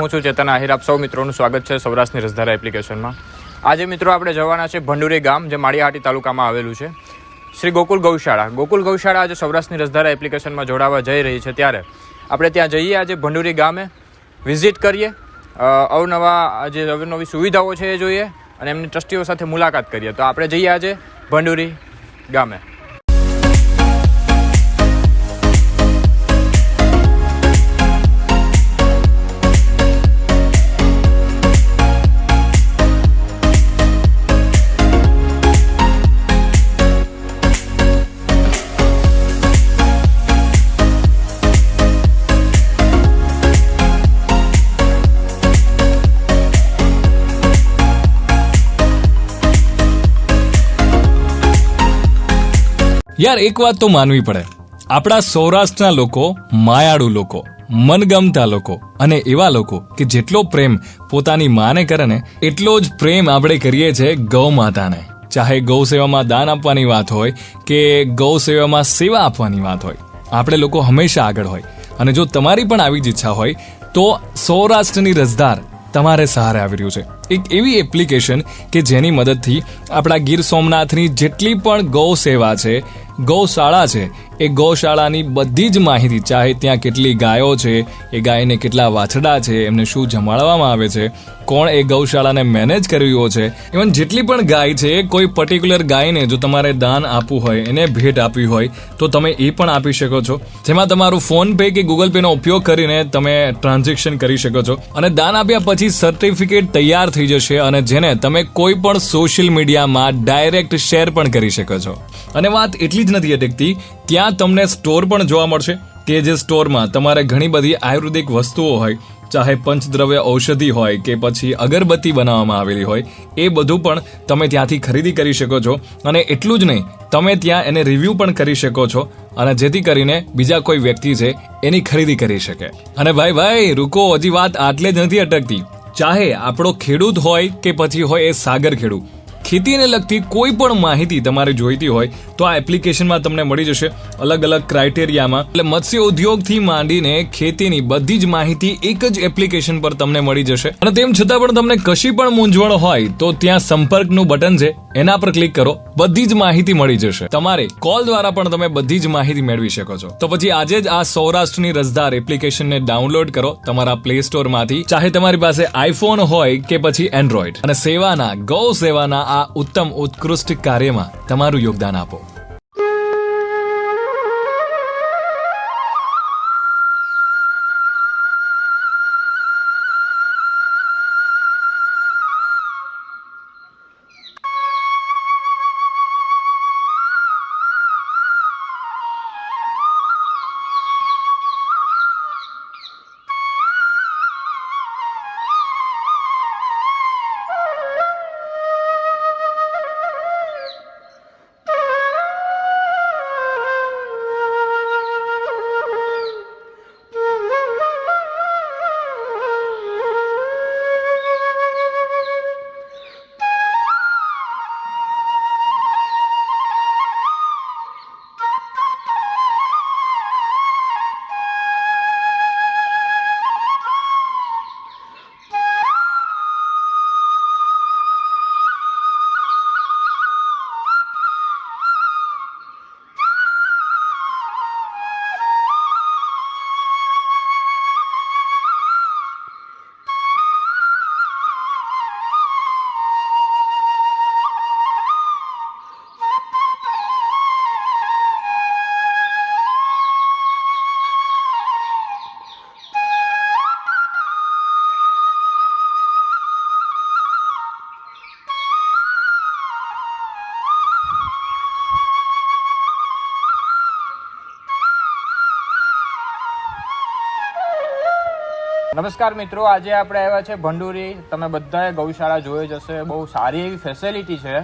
હું છું ચેતન આહિર. આપ સૌ મિત્રોનું સ્વાગત છે સૌરાષ્ટ્રની રસધારા એપ્લિકેશનમાં. આજે મિત્રો આપણે જવાના છે ભંડુરી ગામ, જે માળિયાહાટી તાલુકામાં આવેલું છે. શ્રી ગોકુલ ગૌશાળા. ગોકુલ ગૌશાળા આજે સૌરાષ્ટ્રની રસધારા એપ્લિકેશનમાં જોડાવા જઈ રહી છે ત્યારે આપણે ત્યાં જઈએ, આજે ભંડુરી ગામે વિઝિટ કરીએ. અવનવા જે અવનવી સુવિધાઓ છે એ જોઈએ અને એમની ટ્રસ્ટીઓ સાથે મુલાકાત કરીએ. તો આપણે જઈએ આજે ભંડુરી ગામે. યાર, એક વાત તો માનવી પડે. આપણા સૌરાષ્ટ્રના લોકો, માયાળુ લોકો, મનગમતા લોકો અને એવા લોકો કે જેટલો પ્રેમ પોતાની માને કરે ને, એટલો જ પ્રેમ આપણે કરીએ છીએ ગૌ માતાને. ચાહે ગૌ સેવામાં દાન આપવાની વાત હોય કે ગૌ સેવામાં સેવા આપવાની વાત હોય. આપણે લોકો હંમેશા આગળ હોય. અને જો તમારી પણ આવી જ ઈચ્છા હોય, તો સૌરાષ્ટ્રની રસદાર તમારે સહારે આવી રહ્યું છે. એક એવી એપ્લિકેશન કે જેની મદદથી આપણા ગીર સોમનાથની જેટલી પણ ગૌ સેવા છે ગૌશાળા છે, એ ગૌશાળાની બધી જ માહિતી, ચાહે ત્યાં કેટલી ગાયો છે, એ ગાયને કેટલા વાછડા છે, એમને શું જમાડવામાં આવે છે, કોણ એ ગૌશાળાને મેનેજ કરવી છે ઇવન જેટલી પણ ગાય છે, કોઈ પર્ટિક્યુલર ગાયને જો તમારે દાન આપવું હોય, એને ભેટ આપવી હોય, તો તમે એ પણ આપી શકો છો. જેમાં તમારું ફોન પે કે ગૂગલ પેનો ઉપયોગ કરીને તમે ટ્રાન્ઝેક્શન કરી શકો છો. અને દાન આપ્યા પછી સર્ટિફિકેટ તૈયાર થઈ જશે અને જેને તમે કોઈ પણ સોશિયલ મીડિયામાં ડાયરેક્ટ શેર પણ કરી શકો છો. અને વાત એટલી જ નથી અટકતી, ત્યાં તમને સ્ટોર પણ જોવા મળશે. કે જે સ્ટોરમાં તમારે ઘણી બધી આયુર્વેદિક વસ્તુઓ હોય, ચાહે પંચદ્રવ્ય ઔષધિ હોય કે પછી અગરબત્તી બનાવવામાં આવેલી હોય, એ બધું પણ તમે ત્યાંથી ખરીદી કરી શકો છો. અને એટલું જ નહીં, તમે ત્યાં એને રિવ્યૂ પણ કરી શકો છો અને જેથી કરીને બીજા કોઈ વ્યક્તિ છે એની ખરીદી કરી શકે. અને ભાઈ ભાઈ, રૂકો, હજી વાત આટલે જ નથી અટકતી. ચાહે આપણો ખેડૂત હોય કે પછી હોય એ સાગર ખેડૂત. ખેતીને લગતી કોઈ પણ માહિતી તમારે જોઈતી હોય તો આ એપ્લિકેશનમાં તમને મળી જશે અલગ અલગ ક્રાઇટેરિયામાં. એટલે મત્સ્ય ઉદ્યોગથી માંડીને ખેતીની બધી જ માહિતી એક જ એપ્લિકેશન પર તમને મળી જશે. અને તેમ છતાં પણ તમને કશી પણ મૂંઝવણ હોય તો ત્યાં સંપર્કનું બટન છે એના પર ક્લિક કરો, બધી જ માહિતી મળી જશે. તમારે કોલ દ્વારા પણ તમે બધી જ માહિતી મેળવી શકો છો. તો પછી આજે જ આ સૌરાષ્ટ્રની રસદાર એપ્લિકેશનને ડાઉનલોડ કરો તમારા પ્લે સ્ટોરમાંથી ચાહે તમારી પાસે આઈફોન હોય કે પછી એન્ડ્રોઈડ અને સેવાના, ગૌ સેવાના આ ઉત્તમ ઉત્કૃષ્ટ કાર્યમાં તમારું યોગદાન આપો. નમસ્કાર મિત્રો, આજે આપણે આવ્યા છે ભંડુરી. તમે બધાએ ગૌશાળા જોઈ જશે બહુ સારી એવી ફેસિલિટી છે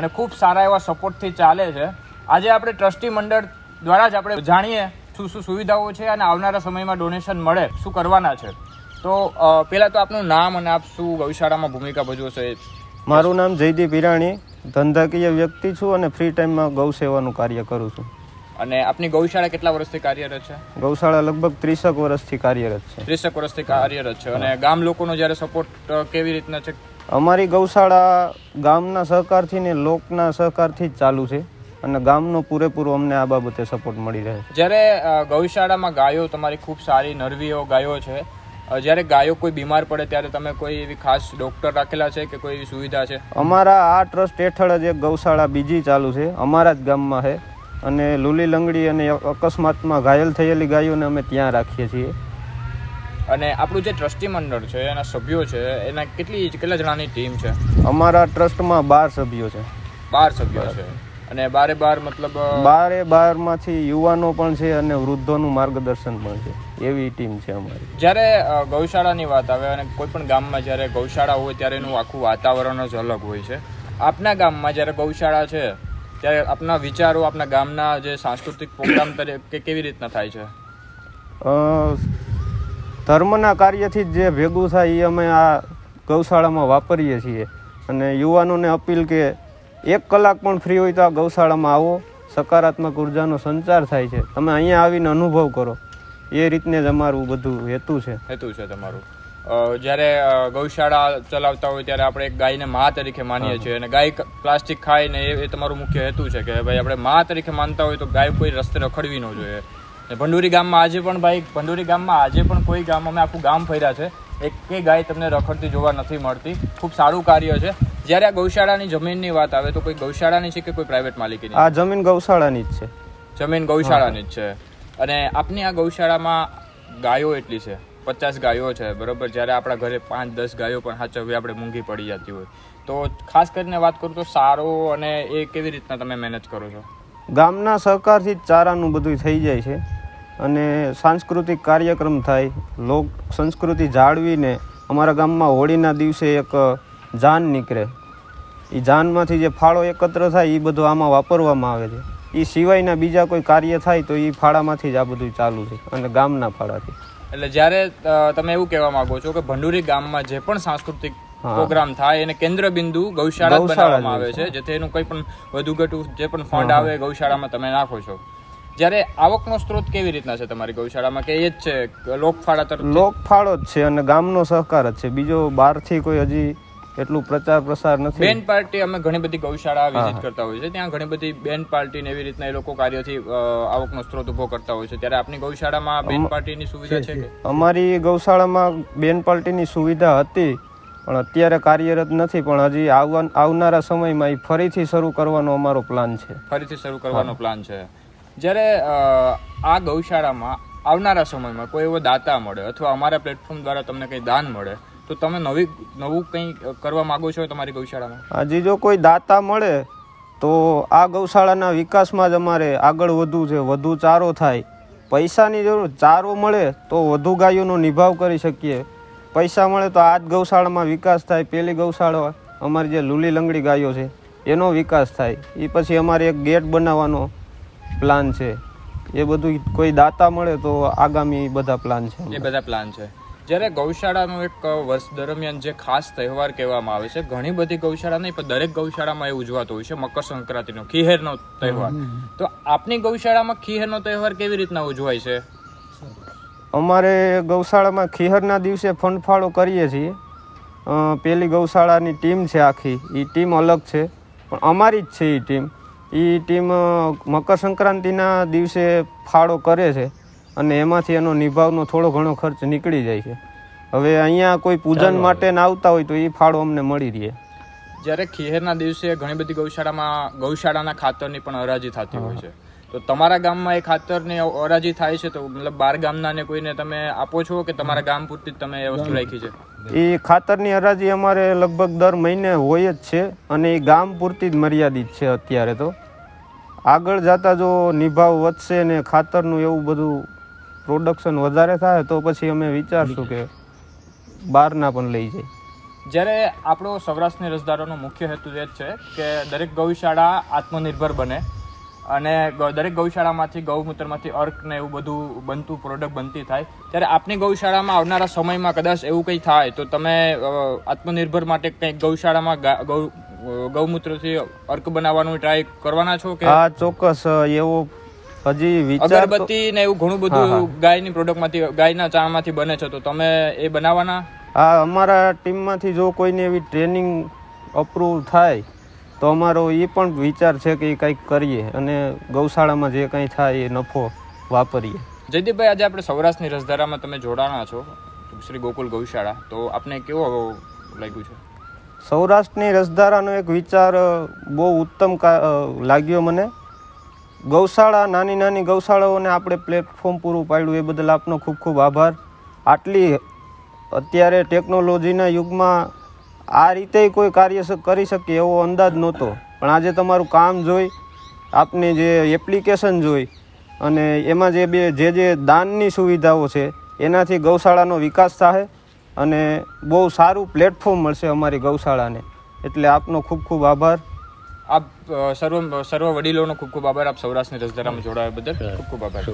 અને ખૂબ સારા એવા સપોર્ટથી ચાલે છે. આજે આપણે ટ્રસ્ટી મંડળ દ્વારા જ આપણે જાણીએ શું શું સુવિધાઓ છે અને આવનારા સમયમાં ડોનેશન મળે, શું કરવાના છે. તો પહેલાં તો આપનું નામ અને આપ શું ગૌશાળામાં ભૂમિકા ભજવો છો મારું નામ જયદીપ હિરાણી. ધંધાકીય વ્યક્તિ છું અને ફ્રી ટાઈમમાં ગૌ સેવાનું કાર્ય કરું છું. અને આપની ગૌશાળા કેટલા વર્ષથી કાર્યરત છે? ગૌશાળા લગભગ ત્રીસક વર્ષથી કાર્યરત છે. ત્રીસેક વર્ષથી કાર્યરત છે. અને ગામ લોકોનો જ્યારે સપોર્ટ કેવી રીતના છે? અમારી ગૌશાળા ગામના સહકારથી ને લોકના સહકારથી જ ચાલુ છે અને ગામનો પૂરેપૂરો અમને આ બાબતે સપોર્ટ મળી રહે છે. જ્યારે ગૌશાળામાં ગાયો તમારી ખૂબ સારી નરવીઓ ગાયો છે જ્યારે ગાયો કોઈ બીમાર પડે ત્યારે તમે કોઈ એવી ખાસ ડોક્ટર રાખેલા છે કે કોઈ એવી સુવિધા છે? અમારા આ ટ્રસ્ટ હેઠળ જ એક ગૌશાળા બીજી ચાલુ છે. અમારા જ ગામમાં છે. અને લૂલી લંગડી અને અકસ્માતમાં ઘાયલ થયેલી ગાયોને અમે ત્યાં રાખીએ છીએ. અને આપણું જે ટ્રસ્ટી મંડળ છે એના સભ્યો છે એના કેટલી કેટલા જણાની ટીમ છે? અમારા ટ્રસ્ટમાં બાર સભ્યો છે. બાર સભ્યો છે. અને બારે બાર મતલબ બારે બારમાંથી યુવાનો પણ છે અને વૃદ્ધોનું માર્ગદર્શન પણ છે. એવી ટીમ છે અમારી. જ્યારે ગૌશાળાની વાત આવે અને કોઈ પણ ગામમાં જ્યારે ગૌશાળા હોય ત્યારે એનું આખું વાતાવરણ જ અલગ હોય છે. આપના ગામમાં જ્યારે ગૌશાળા છે ત્યારે આપના વિચારો આપના ગામના જે સાંસ્કૃતિક પ્રોગ્રામ તરીકે કેવી રીતના થાય છે? ધર્મના કાર્યથી જ ભેગું થાય એ અમે આ ગૌશાળામાં વાપરીએ છીએ. અને યુવાનોને અપીલ કે એક કલાક પણ ફ્રી હોય તો આ ગૌશાળામાં આવો. સકારાત્મક ઉર્જાનો સંચાર થાય છે. તમે અહીંયા આવીને અનુભવ કરો. એ રીતને જ અમારું બધું હેતુ છે. હેતુ છે તમારું. જ્યારે ગૌશાળા ચલાવતા હોય ત્યારે આપણે એક ગાયને મા તરીકે માનીએ છીએ અને ગાય પ્લાસ્ટિક ખાય ને એ તમારું મુખ્ય હેતુ છે કે ભાઈ આપણે મા તરીકે માનતા હોય તો ગાય કોઈ રસ્તે રખડવી ન જોઈએ. ને ભંડુરી ગામમાં આજે પણ ભાઈ ભંડુરી ગામમાં આજે પણ કોઈ ગામ અમે આખું ગામ ફર્યા છે એક ગાય તમને રખડતી જોવા નથી મળતી. ખૂબ સારું કાર્ય છે. જ્યારે આ ગૌશાળાની જમીનની વાત આવે તો કોઈ ગૌશાળાની છે કે કોઈ પ્રાઇવેટ માલિકીની? આ જમીન ગૌશાળાની જ છે. જમીન ગૌશાળાની જ છે. અને આપની આ ગૌશાળામાં ગાયો એટલી છે? પચાસ ગાયો છે, બરાબર? જ્યારે આપણા ઘરે પાંચ, દસ ગાયો પણ સાચવવી આપણે મૂંઘી પડી જતી હોય. તો ખાસ કરીને વાત કરું તો સારો અને એ કેવી રીતના તમે મેનેજ કરો છો? ગામના સહકારથી જ ચારાનું બધું થઈ જાય છે અને સાંસ્કૃતિક કાર્યક્રમ થાય. લોક સંસ્કૃતિ જાળવીને અમારા ગામમાં હોળીના દિવસે એક જાન નીકળે. એ જાનમાંથી જે ફાળો એકત્ર થાય એ બધું આમાં વાપરવામાં આવે છે. એ સિવાયના બીજા કોઈ કાર્ય થાય તો એ ફાળામાંથી જ આ બધું ચાલુ છે અને ગામના ફાળાથી. એટલે જ્યારે તમે એવું કહેવા માંગો છો કે ભંડુરી ગામમાં જે પણ સાંસ્કૃતિક પ્રોગ્રામ થાય એને કેન્દ્ર બિંદુ ગૌશાળા બનાવવામાં આવે છે. જેથી એનું કોઈ પણ વધુ ઘટું જે પણ ફંડ આવે ગૌશાળામાં તમે નાખો છો. જ્યારે આવકનો સ્ત્રોત કેવી રીતના છે તમારી ગૌશાળામાં? કે એ જ છે લોકફાળા તરફ લોકફાળો જ છે અને ગામનો સહકાર જ છે. બીજો બહારથી કોઈ હજી એટલું પ્રચાર પ્રસાર નથી. બેન પાર્ટી અમે ઘણી બધી ગૌશાળા વિઝિટ કરતા હોય છે ત્યાં ઘણી બધી બેન પાર્ટી ને એવી રીતના એ લોકો કાર્યથી આવકનો સ્ત્રોત ઊભો કરતા હોય છે. ત્યારે આપની ગૌશાળામાં બેન પાર્ટીની સુવિધા છે અમારી ગૌશાળામાં બેન પાર્ટીની સુવિધા હતી પણ અત્યારે કાર્યરત નથી. પણ હજી આવનારા સમયમાં એ ફરીથી શરૂ કરવાનો અમારો પ્લાન છે. ફરીથી શરૂ કરવાનો પ્લાન છે. જ્યારે આ ગૌશાળામાં આવનારા સમયમાં કોઈ એવો દાતા મળે અથવા અમારા પ્લેટફોર્મ દ્વારા તમને કંઈ દાન મળે તો તમે નવી નવું કંઈ કરવા માગો છો તમારી ગૌશાળામાં? હજી જો કોઈ દાતા મળે તો આ ગૌશાળાના વિકાસમાં જ અમારે આગળ વધવું છે વધુ ચારો થાય. પૈસાની જરૂર ચારો મળે તો વધુ ગાયોનો નિભાવ કરી શકીએ. પૈસા મળે તો આ જ ગૌશાળામાં વિકાસ થાય. પેલી ગૌશાળા અમારી જે લૂલી લંગડી ગાયો છે એનો વિકાસ થાય. એ પછી અમારે એક ગેટ બનાવવાનો પ્લાન છે. એ બધું કોઈ દાતા મળે તો આગામી બધા પ્લાન છે એ બધા પ્લાન છે. જ્યારે ગૌશાળાનો એક વર્ષ દરમિયાન જે ખાસ તહેવાર કહેવામાં આવે છે ઘણી બધી ગૌશાળા નહીં પણ દરેક ગૌશાળામાં એ ઉજવાતો હોય છે મકર સંક્રાંતિનો ખીહેરનો તહેવાર. તો આપની ગૌશાળામાં ખીહેરનો તહેવાર કેવી રીતના ઉજવાય છે? અમારે ગૌશાળામાં ખીહરના દિવસે ફંડફાળો કરીએ છીએ. પેલી ગૌશાળાની ટીમ છે આખી. એ ટીમ અલગ છે પણ અમારી જ છે એ ટીમ. એ ટીમ મકર સંક્રાંતિના દિવસે ફાળો કરે છે. અને એમાંથી એનો નિભાવનો થોડો ઘણો ખર્ચ નીકળી જાય છે. હવે અહીંયા કોઈ પૂજન માટે ના આવતા હોય તો એ ફાળો અમને મળી રહે. જ્યારે ખીહેરના દિવસે ઘણી બધી ગૌશાળામાં ગૌશાળાના ખાતરની પણ હરાજી થતી હોય છે. તો તમારા ગામમાં એ ખાતરની હરાજી થાય છે તો મતલબ બાર ગામના ને કોઈને તમે આપો છો કે તમારા ગામ પૂરતી તમે એ વસ્તુ રાખી છે? એ ખાતરની હરાજી અમારે લગભગ દર મહિને હોય જ છે અને એ ગામ પૂરતી જ મર્યાદિત છે અત્યારે તો. આગળ જતા જો નિભાવ વધશે ને ખાતરનું એવું બધું પ્રોડક્શન વધારે થાય તો પછી અમે વિચારશું કે બહારના પણ લઈ જાય જ્યારે આપણો સૌરાષ્ટ્રની રસદારોનો મુખ્ય હેતુ એ જ છે કે દરેક ગૌશાળા આત્મનિર્ભર બને અને દરેક ગૌશાળામાંથી ગૌમૂત્રમાંથી અર્ક ને એવું બધું બનતું પ્રોડક્ટ બનતી થાય. ત્યારે આપની ગૌશાળામાં આવનારા સમયમાં કદાચ એવું કંઈ થાય તો તમે આત્મનિર્ભર માટે કંઈક ગૌશાળામાં ગૌ ગૌમૂત્રથી અર્ક બનાવવાનું ટ્રાય કરવાના છો કે? આ ચોક્કસ એવો હજી વિચાર અગરબત્તી ને એવું ઘણું બધું ગાયની પ્રોડક્ટમાંથી ગાયના ચાણમાંથી બને છે તો તમે એ બનાવવાના? હા અમારા ટીમમાંથી જો કોઈને એવી ટ્રેનિંગ અપ્રૂવ થાય તો અમારો એ પણ વિચાર છે કે એ કંઈક કરીએ અને ગૌશાળામાં જે કંઈ થાય એ નફો વાપરીએ. જયદીપભાઈ આજે આપણે સૌરાષ્ટ્રની રસધારામાં તમે જોડાણા છો શ્રી ગોકુલ ગૌશાળા તો આપને કેવો લાગ્યું છે? સૌરાષ્ટ્રની રસધારાનો એક વિચાર બહુ ઉત્તમ લાગ્યો મને. ગૌશાળા, નાની નાની ગૌશાળાઓને આપણે પ્લેટફોર્મ પૂરું પાડ્યું, એ બદલ આપનો ખૂબ ખૂબ આભાર. આટલી અત્યારે ટેકનોલોજીના યુગમાં આ રીતે કોઈ કાર્ય કરી શકે એવો અંદાજ નહોતો. પણ આજે તમારું કામ જોઈ, આપની જે એપ્લિકેશન જોઈ અને એમાં જે બે, જે જે દાનની સુવિધાઓ છે, એનાથી ગૌશાળાનો વિકાસ થાય અને બહુ સારું પ્લેટફોર્મ મળશે અમારી ગૌશાળાને. એટલે આપનો ખૂબ ખૂબ આભાર. આપ સર્વ સર્વ વડીલોનો ખૂબ ખૂબ આભાર. આપ સૌરાષ્ટ્રની રસધારામાં જોડાવા બદલ ખૂબ ખૂબ આભાર.